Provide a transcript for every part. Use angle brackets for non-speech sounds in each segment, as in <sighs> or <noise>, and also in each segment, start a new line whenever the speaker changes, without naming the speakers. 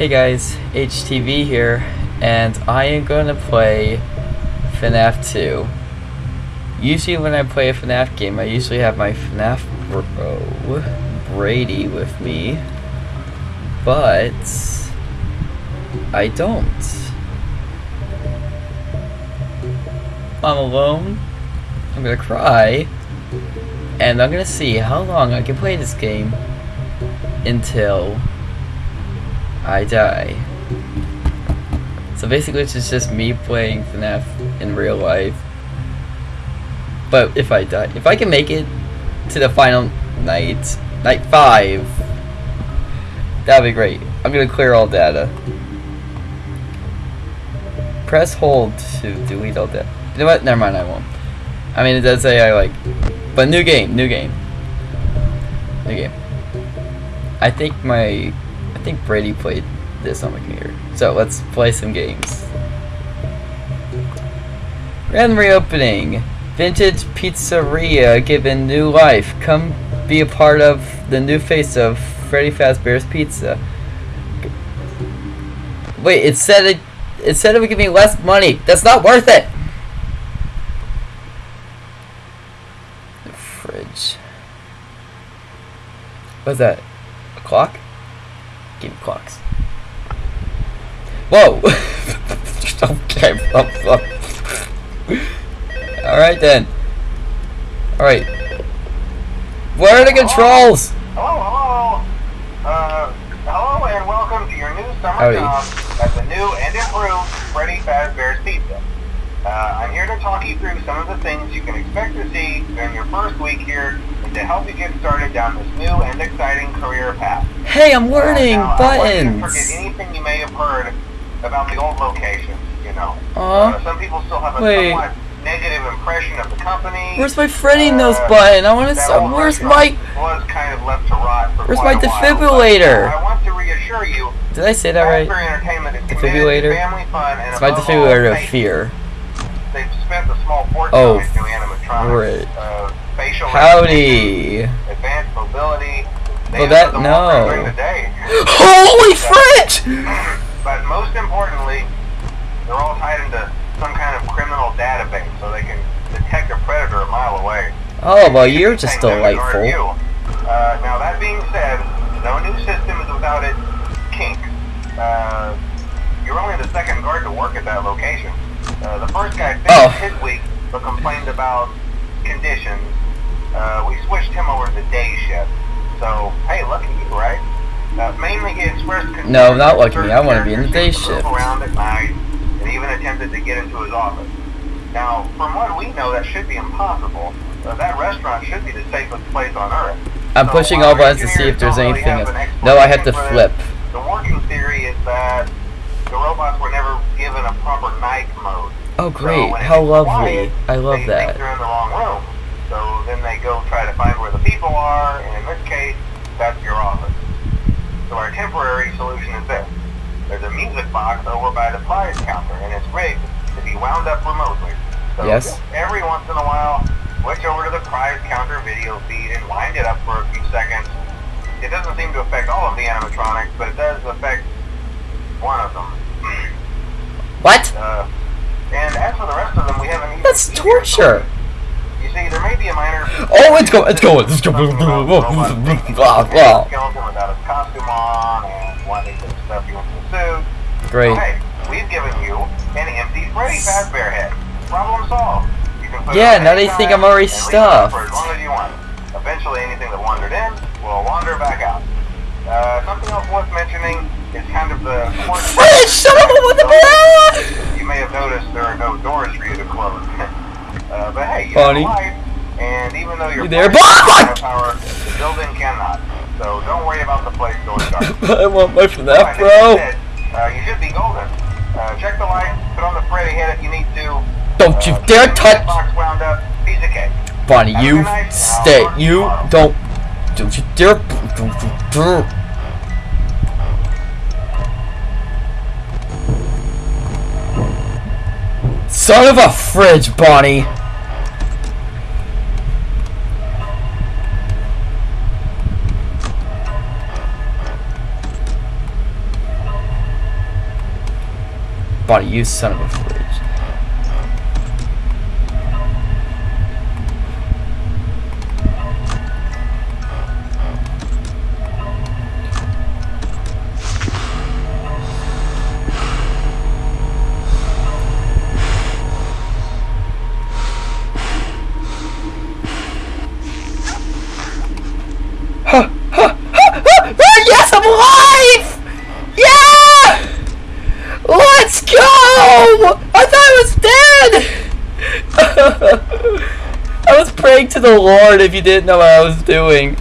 Hey guys, HTV here, and I am gonna play FNAF 2. Usually when I play a FNAF game, I usually have my FNAF bro, Brady, with me, but I don't. I'm alone, I'm gonna cry, and I'm gonna see how long I can play this game until I die. So basically it's just me playing FNAF in real life. But if I die, if I can make it to the final night, night 5, that'd be great. I'm gonna clear all data. Press hold to delete all data. You know what? Never mind, I won't. I mean, it does say I like, but new game, new game. New game. I think my I think Brady played this on the computer. So let's play some games. Grand reopening. Vintage Pizzeria given new life. Come be a part of the new face of Freddy Fazbear's Pizza. Wait, it said it. It said it would give me less money. That's not worth it. The fridge. What's that? A clock? Give me clocks. Whoa! <laughs> okay. Alright then. Alright. Where are the controls?
Hello, hello. Uh, hello and welcome to your new summer
Howdy.
job at the new and improved Freddy Fazbear's Pizza. Uh, I'm here to talk you through some of the things you can expect to see during your first week here and to help you get started down this new and exciting career path.
Hey, I'm learning
Uh, now, I want you to forget anything you may have heard about the old locations, you know.
Aw.
Uh, some people still have a
Wait.
somewhat negative impression of the company.
Where's my Freddy
Uh,
nose button? I want to. Where's my?
Was kind of left to rot for
Where's my
while,
defibrillator?
but I want to reassure you,
Did I say that right? Defibrillator?
family fun
It's my defibrillator of fear.
A small fortune
Oh,
on new animatronics,
frick.
uh, facial
Howdy.
advanced mobility. They have
that- no.
during the day.
Holy <laughs> fridge!
But most importantly, they're all tied into some kind of criminal database, so they can detect a predator a mile away.
Oh well, you're just delightful.
Uh, now that being said, no new system is without its kink. Uh, you're only the second guard to work at that location. Uh, the first guy week, but complained about conditions. Uh, we switched him over to day shift. So, hey, lucky you, right? Uh, mainly he expressed concern
No, not lucky me. I wanna be in the day
to
shift.
around at night, and even attempted to get into his office. Now, from what we know, that should be impossible. Uh, that restaurant should be the safest place on earth.
I'm
So
pushing all buttons to see if there's
really
anything else. No, I have to flip.
The working theory is that the robots were never given a proper night mode.
Oh great!
it
How lovely!
quiet,
I love that.
they're in the wrong room. So then they go try to find where the people are, and in this case, that's your office. So our temporary solution is this. There's a music box over by the prize counter, and it's rigged to be wound up remotely. So
Yes.
every once in a while, switch over to the prize counter video feed and wind it up for a few seconds. It doesn't seem to affect all of the animatronics, but it does affect one of them. <clears throat>
What?
Uh, and as for the rest of them, we haven't even
That's torture.
You see, there may be a minor.
Oh, it's going. It's going. It's going.
Something about robots taking
Blah
the
blah.
skeleton without his costume on and wanting to stuff you into the suit.
Great.
Okay, we've given you an empty Freddy Fazbear head. Problem solved. You can put
Yeah, now they think I'm already
and leave it on For as
stuffed.
long as you want. Eventually, anything that wandered in will wander back out. Uh, something else worth mentioning is kind of the
Fridge! <laughs> Shut up with the blah!
you may have noticed there are no doors for you to close. <laughs> uh, but hey, you
Funny.
light, and even though you're
You there?
power, the building cannot. So don't worry about the place going <laughs> dark.
I want my FNAF,
that
bro.
said, Uh, you should be golden. Uh, check the light, put on the Freddy head if you need to.
Don't you
Uh,
dare touch,
Box wound up, piece of cake.
Bonnie. You
good night, and I'll
stay. You don't. Don't you dare. Don't you dare. son of a fridge, Bonnie. Bonnie, you son of a fridge. The Lord if you didn't know what I was doing.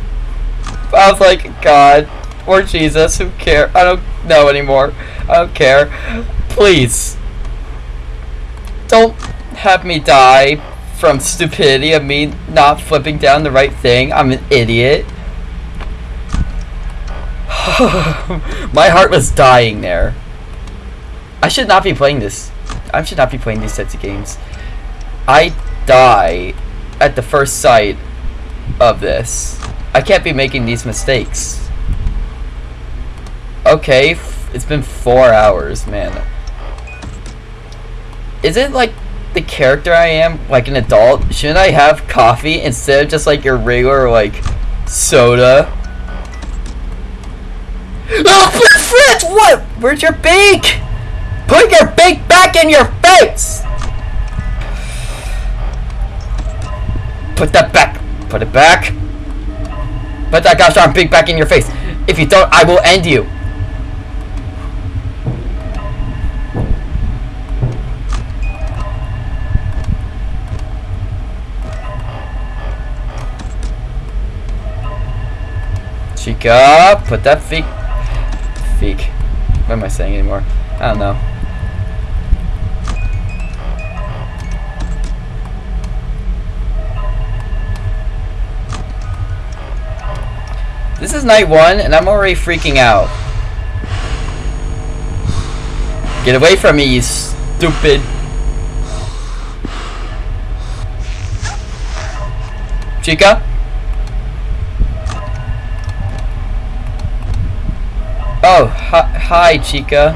I was like, God, or Jesus, who care? I don't know anymore. I don't care. Please. Don't have me die from stupidity of me not flipping down the right thing. I'm an idiot. <sighs> My heart was dying there. I should not be playing this. I should not be playing these sets of games. I die at the first sight of this. I can't be making these mistakes. Okay, it's been four hours, man. Is it like the character I am, like an adult? Shouldn't I have coffee instead of just like your regular, like, soda? Oh, Fritz! What? Where's your beak? Put your beak back in your face! Put that back. Put it back. Put that gosh darn beak back in your face. If you don't, I will end you. Chica, put that feet. Feek. What am I saying anymore? I don't know. This is night one, and I'm already freaking out. Get away from me, you stupid. Chica? Oh, hi, hi Chica.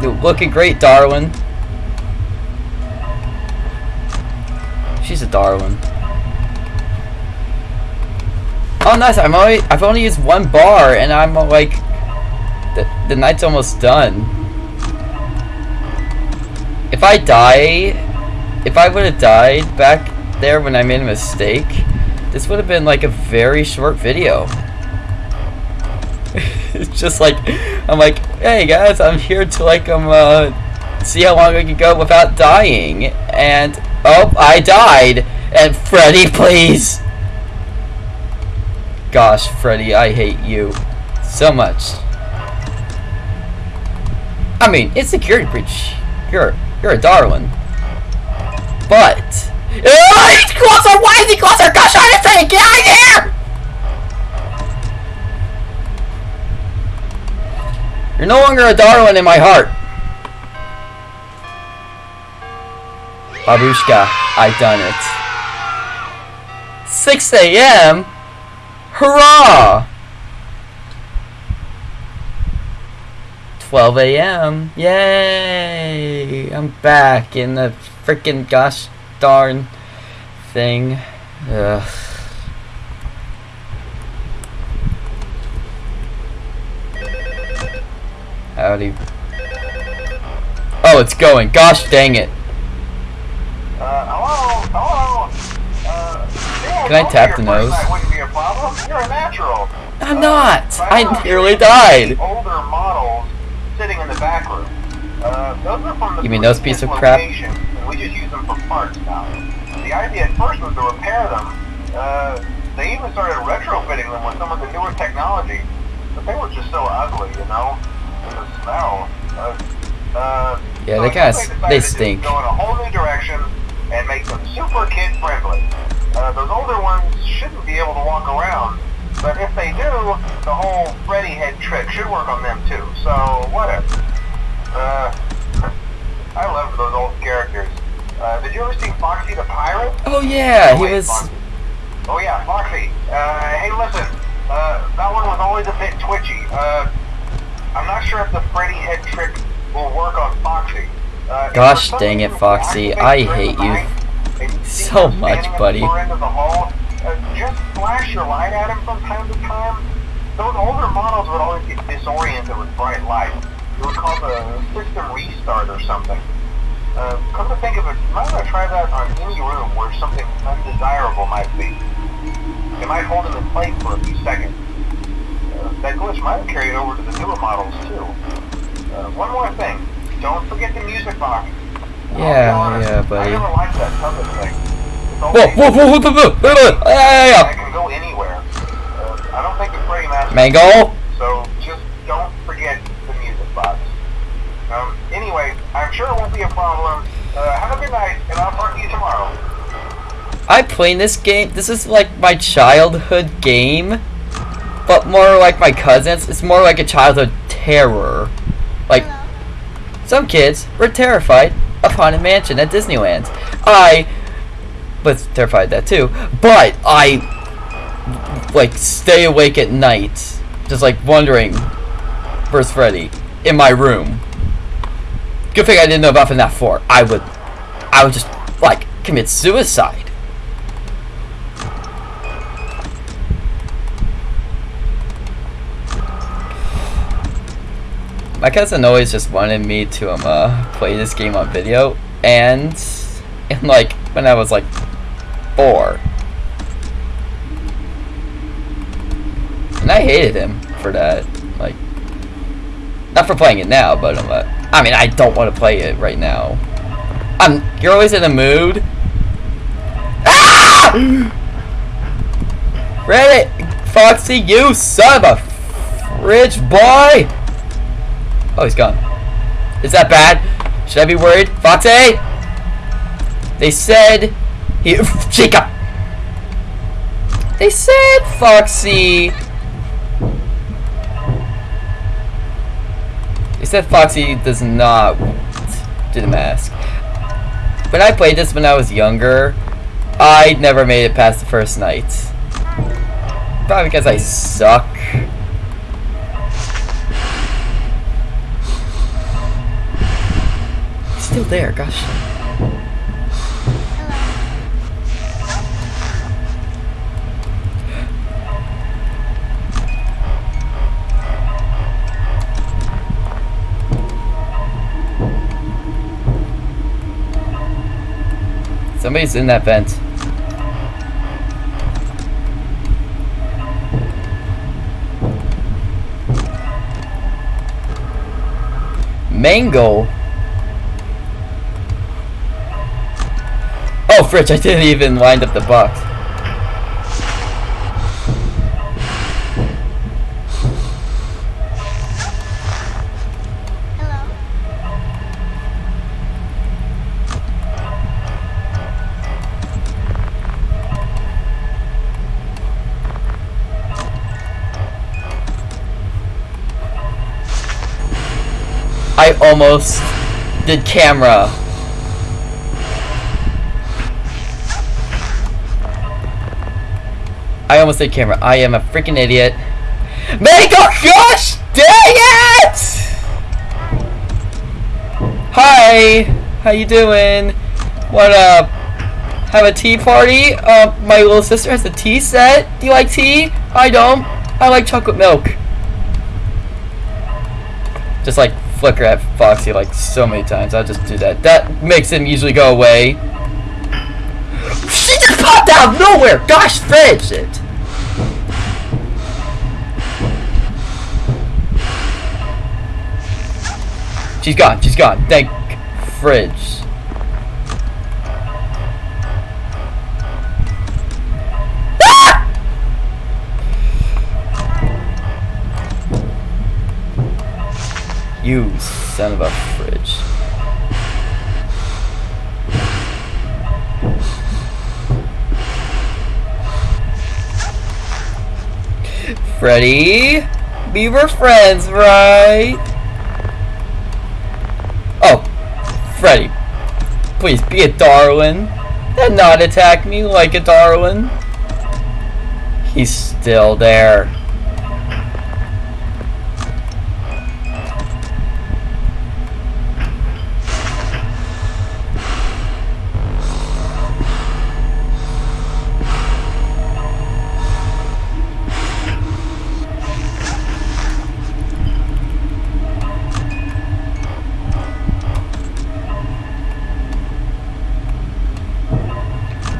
You're looking great, darling. She's a darling. Oh, nice. I'm only I've only used one bar, and I'm uh, like the the night's almost done. If I die, if I would have died back there when I made a mistake, this would have been like a very short video. <laughs> it's just like I'm like, hey guys, I'm here to like um uh, see how long I can go without dying, and oh, I died. And Freddy, please. Gosh, Freddy, I hate you so much. I mean, it's security breach. You're you're a darling. But he's closer! Why is he closer? Gosh, I say, get out of here! You're no longer a darling in my heart. Babushka, I done it. 6 a.m. Hurrah! 12 a.m. Yay! I'm back in the freaking gosh darn thing. Ugh. Howdy. Oh, it's going. Gosh dang it.
Uh, hello? Hello? Uh, yeah,
Can I tap the
your first
nose?
You're a natural.
I'm
Uh,
not.
by
I nearly died.
Older models sitting in the back room. Uh, those are from the
You mean those
previous
piece of crap?
and we just use them for parts now. The idea at first was to repair them. Uh, they even started retrofitting them with some of the newer technology, but they were just so ugly, you know? The smell. Uh, uh,
Yeah,
so
they
I
kinda
guess
s-
decided
they stink.
Go in a whole new direction and make them super kid friendly. Uh, those older ones shouldn't be able to walk around, but if they do, the whole Freddy head trick should work on them too. So whatever. Uh, I love those old characters. Uh, did you ever see Foxy the Pirate?
Oh yeah,
Oh,
he was.
Foxy. Oh yeah, Foxy. Uh, hey, listen. Uh, that one was always a bit twitchy. Uh, I'm not sure if the Freddy head trick will work on Foxy. Uh,
Gosh dang it, Foxy. I hate you so much, buddy.
just flash your light at him from time to time. Those older models would always get disoriented with bright light. It would cause a system restart or something. Uh, come to think of it, might want to try that on any room where something undesirable might be. It might hold him in place for a few seconds. Uh, that glitch might have carried over to the newer models too. Uh, one more thing. Don't forget the music box. I'll be
Yeah,
honest,
yeah, buddy.
I never liked that tunnel thing. It's
Whoa,
always-
whoa, whoa, whoa, whoa, whoa, whoa, whoa,
I
yeah,
can go anywhere. Uh, I don't think it's Freddy Master.
Mango?
So just don't forget the music box. Um, anyway, I'm sure it won't be a problem. Uh, have a good night, and I'll talk to you tomorrow.
I played this game. This is like my childhood game, but more like my cousins. It's more like a childhood terror. Like some kids were terrified of haunted mansion at Disneyland. I was terrified that too, but I like stay awake at night, just like wondering, where's Freddy in my room. Good thing I didn't know about FNAF 4. I would, I would just like commit suicide. My cousin always just wanted me to um, uh, play this game on video, and, and like when I was like four, and I hated him for that. Like, not for playing it now, but um, uh, I mean, I don't want to play it right now. Um, you're always in a mood. Ah! Reddit, Foxy, you son of a fridge boy! Oh, he's gone. Is that bad? Should I be worried? Foxy! They said he <laughs> Chica! They said Foxy They said Foxy does not do the mask. When I played this when I was younger, I never made it past the first night. Probably because I suck. Still there, gosh. Somebody's in that vent. Mango. I didn't even wind up the box. I almost did camera. I almost said camera. I am a freaking idiot. Mango, gosh dang it! Hi, how you doing? What up? Have a tea party? Uh, my little sister has a tea set. Do you like tea? I don't. I like chocolate milk. Just like flicker at Foxy like so many times. I'll just do that. That makes him usually go away. She just popped out of nowhere! Gosh, fridge it! She's gone, she's gone. Thank fridge. Ah! You son of a fridge. Freddy, we were friends, right? Freddy, please be a darling and not attack me like a darling. He's still there.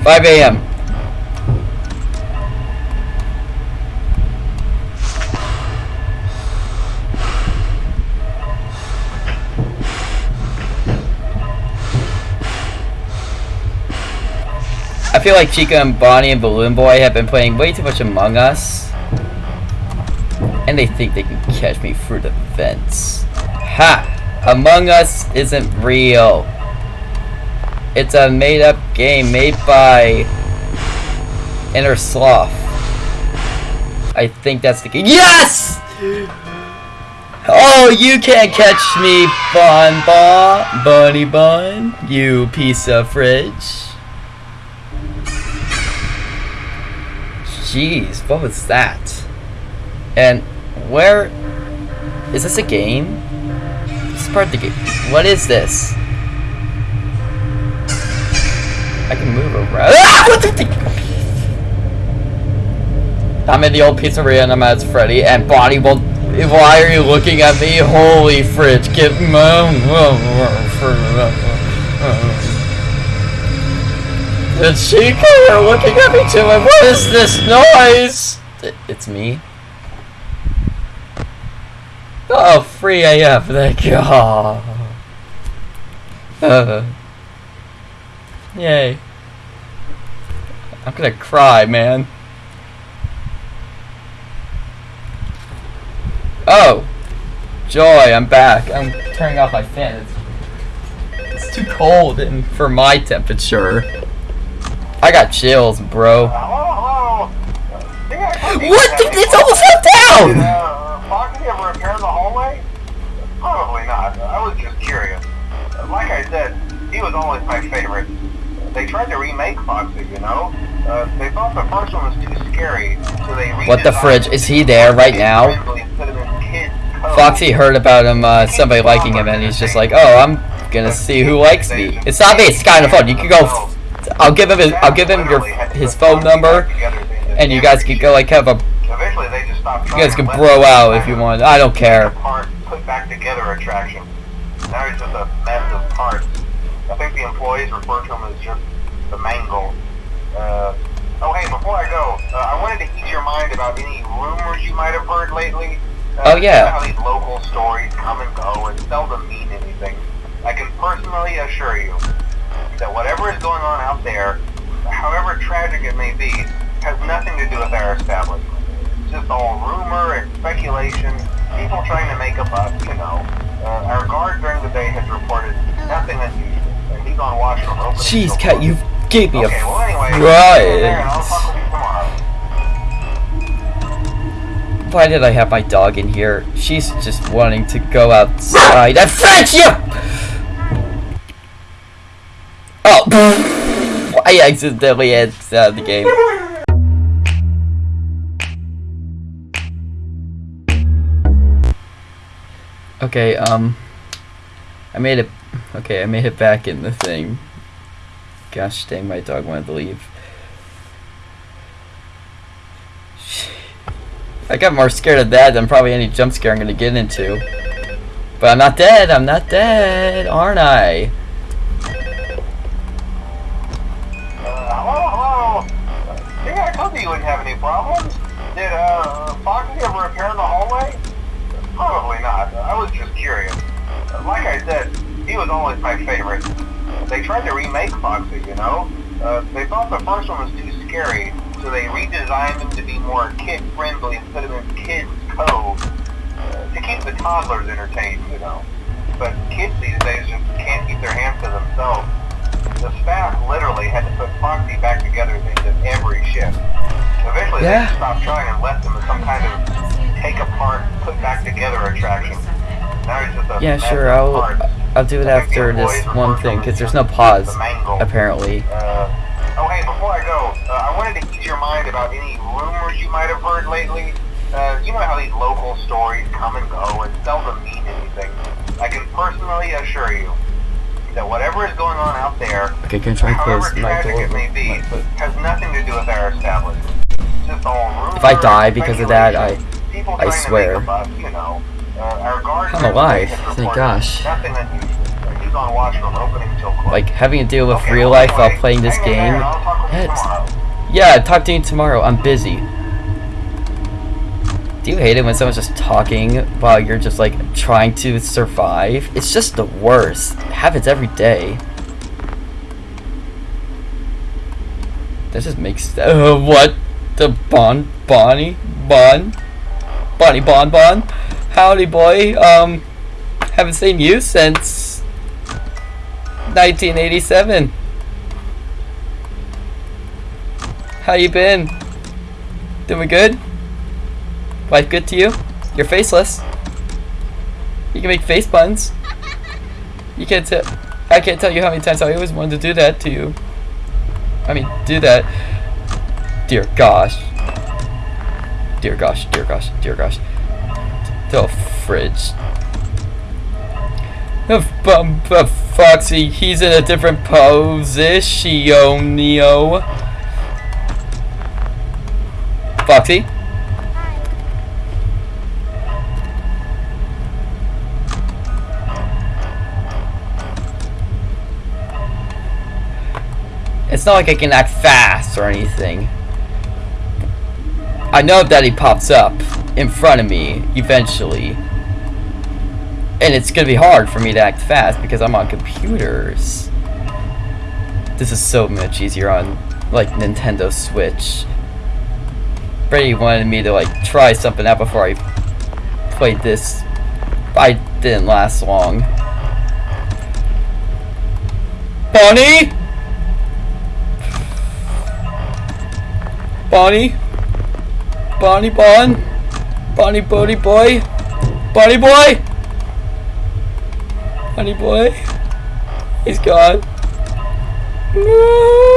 5 a.m. I feel like Chica and Bonnie and Balloon Boy have been playing way too much Among Us. And they think they can catch me through the vents. Ha! Among Us isn't real. It's a made up game made by Innersloth. I think that's the game. Yes! Oh, you can't catch me, Bon Bon, Bunny Bun, you piece of fridge. Jeez, what was that? And where is this a game? This is part of the game. What is this? I can move around. Ah! <laughs> The th- I'm in the old pizzeria and I'm Freddy and Bonnie will. Why are you looking at me? Holy fridge! Get The Chica are looking at me too. What is this noise? It's me. Oh, free AF. Thank God. <laughs> Uh, yay. I'm gonna cry, man. Oh! Joy, I'm back. I'm turning off my fan. It's, it's too cold and for my temperature. I got chills, bro.
Hello, hello.
What? the- It's almost
Did
down!
uh, repair the hallway? Probably not. I was just curious. Like I said, he was always my favorite. They tried to remake Foxy, you know? Uh, they thought the first one was too scary, so they
What the fridge? Is he there right now?
kid-friendly instead of in kids' code.
Foxy heard about him, uh, somebody liking him, and he's just like, oh, I'm gonna see who likes me. It's not me, it's kind of fun. You can go. I'll give him his, I'll give him your his phone number, and you guys can go like have a.
Eventually, they just stopped
You guys can bro out if you want. I don't care.
Put back together attraction. Now he's just a mess of parts. I think the employees refer to him as just the mangle. Uh, oh, hey, before I go, uh, I wanted to ease your mind about any rumors you might have heard lately. Uh,
Oh, yeah.
How these local stories come and go and seldom mean anything. I can personally assure you that whatever is going on out there, however tragic it may be, has nothing to do with our establishment. It's just all rumor and speculation, people trying to make a buck, you know. Uh, our guard during the day has reported nothing unusual,
Jeez, Cat, you gave me a
Okay, well anyway, see you there, and I'll
fright.
talk with you tomorrow.
Why did I have my dog in here? She's just wanting to go outside. I French you! Oh, <laughs> I accidentally exited the game. Okay, um, I made it. Okay, I made it back in the thing. Gosh dang, my dog wanted to leave. I got more scared of that than probably any jump scare I'm gonna get into. But I'm not dead, I'm not dead, aren't I?
Uh, hello, hello. Uh, I told you you wouldn't have any problems. Did uh, Foxy ever repair the hallway? Probably not. I was just curious. Like I said, he was always my favorite. They tried to remake Foxy, you know. Uh, they thought the first one was too scary, so they redesigned him to be more kid-friendly instead of in kids' code. Uh, to keep the toddlers entertained, you know. But kids these days just can't keep their hands to themselves. The staff literally had to put Foxy back together at the end of every shift. Eventually,
Yeah.
they stopped trying and left him as some kind of take apart, put back together attraction. Now he's just a
Yeah, sure, I'll
parts.
I'll do it
I think the
after this one thing, because there's no pause, apparently.
Uh, oh, hey, before I go, uh, I wanted to ease your mind about any rumors you might have heard lately. Uh, you know how these local stories come and go and seldom mean anything. I can personally assure you that whatever is going on out there,
Okay, can try
however
close my
tragic
door?
it may be, has nothing to do with our establishment. Just all rumor
If I die because of that, I- I swear.
buck, you know.
I'm alive, thank gosh.
Nothing unusual. is on watch from opening till close.
Like having to deal with
Okay,
real life while playing this
hang
game.
there, talk with you
That's-
tomorrow.
Yeah, talk to you tomorrow. I'm busy. Do you hate it when someone's just talking while you're just like trying to survive? It's just the worst. It happens every day. That just makes uh, <laughs> what the Bon Bonnie Bon Bonnie Bon Bon. Howdy boy. Um, haven't seen you since 1987. How you been? Doing good? Life good to you? You're faceless. You can make face buns. You can't tell. I can't tell you how many times I always wanted to do that to you. I mean, do that. Dear gosh. Dear gosh, dear gosh, dear gosh. The fridge. Uh, um, uh, Foxy, he's in a different position, Neo. Foxy? It's not like I can act fast or anything. I know that he pops up in front of me eventually. And it's gonna be hard for me to act fast because I'm on computers. This is so much easier on like Nintendo Switch. Brady wanted me to like try something out before I played this. I didn't last long. Bonnie? Bonnie? Bonnie Bon? Bonnie Bodie Boy? Bonnie Boy? Bonnie Boy? He's gone. No.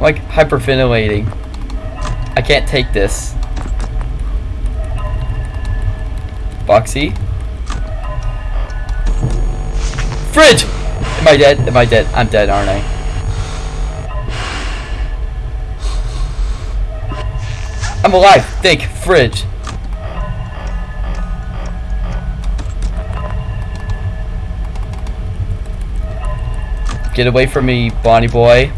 I'm like hyperventilating. I can't take this. Boxy. Fridge! Am I dead? Am I dead? I'm dead, aren't I? I'm alive! Think! Fridge! Get away from me, Bonnie boy.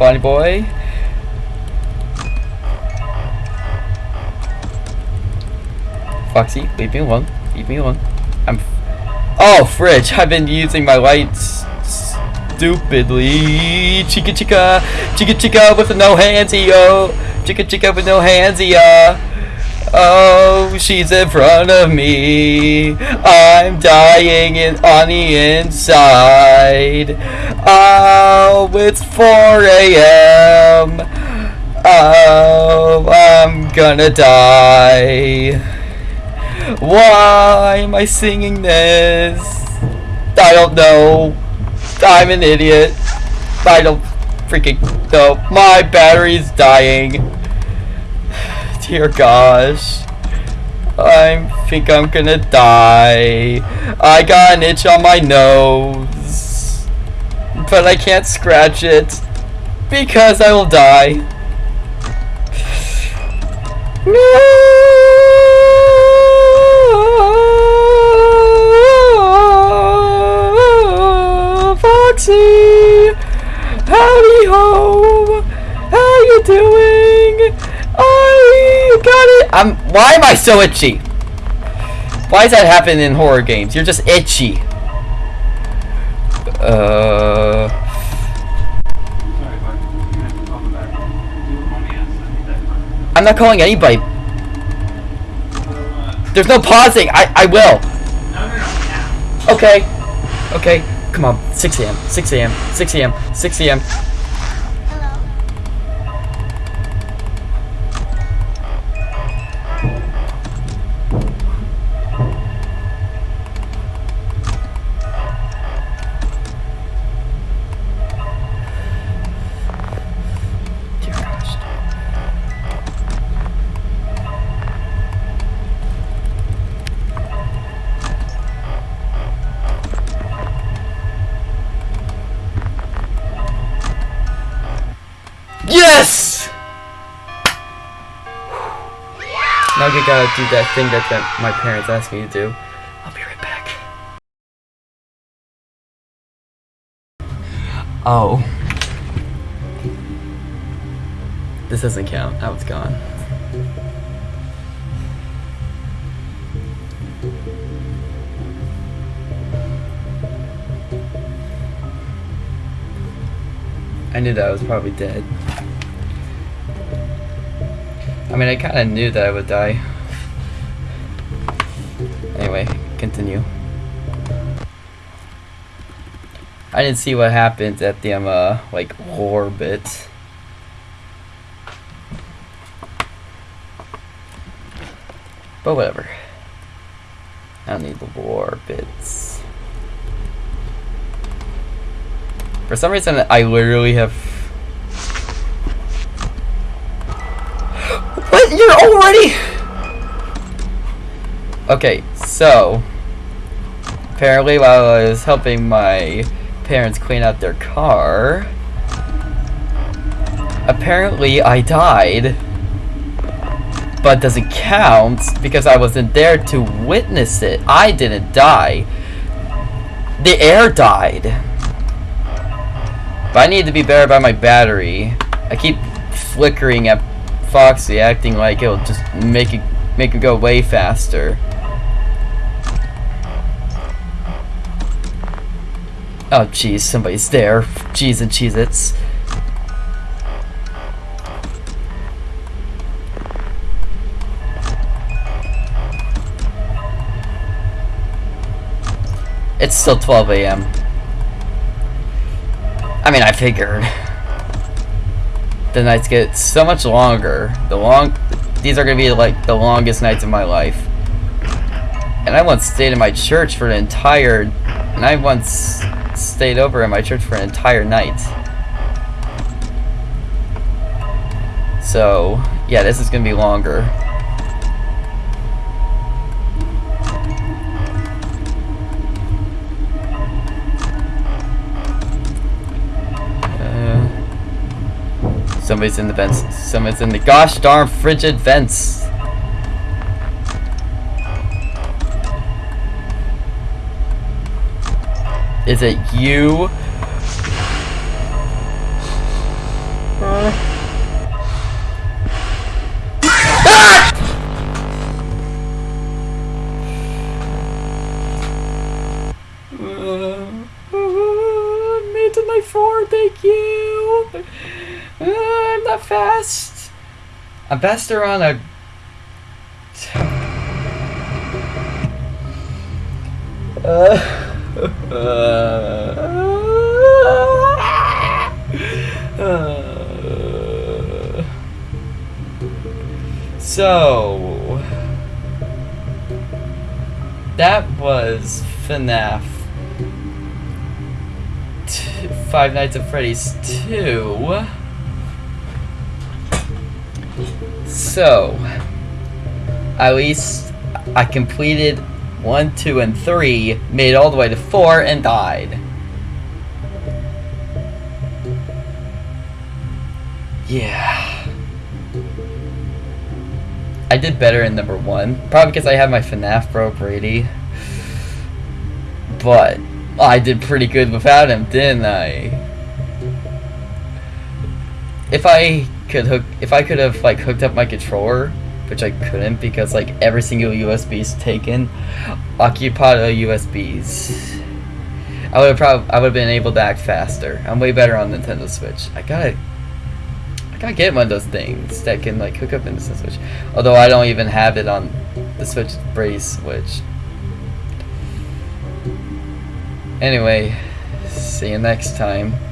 Bonnie boy. Foxy, leave me alone. Leave me alone. I'm. oh, fridge! I've been using my lights stupidly. Chica chica, chica chica with no handsy yo. Chica chica with no handsy ya. Oh, she's in front of me. I'm dying in, on the inside. Oh, it's 4 a.m. Oh, I'm gonna die. Why am I singing this? I don't know. I'm an idiot. I don't freaking know. My battery's dying. Dear gosh. I think I'm gonna die. I got an itch on my nose. But I can't scratch it. Because I will die. No, Foxy, howdy ho, how you doing? I got it. I'm. Why am I so itchy? Why does that happen in horror games? You're just itchy. Uh. Not calling anybody. There's no pausing. I I will. Okay. Okay. Come on. 6 a.m. 6 a.m. 6 a.m. 6 a.m. Yes! Now I gotta do that thing that, that my parents asked me to do. I'll be right back. Oh. This doesn't count. That was gone. I knew that I was probably dead. I mean, I kind of knew that I would die. Anyway, continue. I didn't see what happened at the um, uh, like lore bit. But whatever. I don't need the lore bits. For some reason, I literally have. What? You're already. Okay, so apparently, while I was helping my parents clean out their car, apparently I died. But doesn't count because I wasn't there to witness it. I didn't die. The air died. But I need to be better by my battery. I keep flickering at Foxy, acting like it'll just make it make it go way faster. Oh jeez, somebody's there. Jeez and Cheez-Its. It's still 12 a.m. I mean, I figured. <laughs> The nights get so much longer. The long, these are gonna be like the longest nights of my life. And I once stayed in my church for an entire, and I once stayed over in my church for an entire night. So, yeah, this is gonna be longer. Somebody's in the vents. Somebody's in the gosh darn frigid vents. Is it you? I'm faster on a. Uh, <laughs> so that was FNAF Five Nights at Freddy's 2. So, at least I completed 1, 2, and 3, made all the way to 4, and died. Yeah. I did better in number 1, probably because I had my FNAF bro Brady. But I did pretty good without him, didn't I? If I could hook, if I could have like hooked up my controller, which I couldn't because like every single USB is taken, occupied USBs. I would have probably, I would have been able to act faster. I'm way better on Nintendo Switch. I gotta, I gotta get one of those things that can like hook up into the Switch. Although I don't even have it on the switch brace switch. Anyway, see you next time.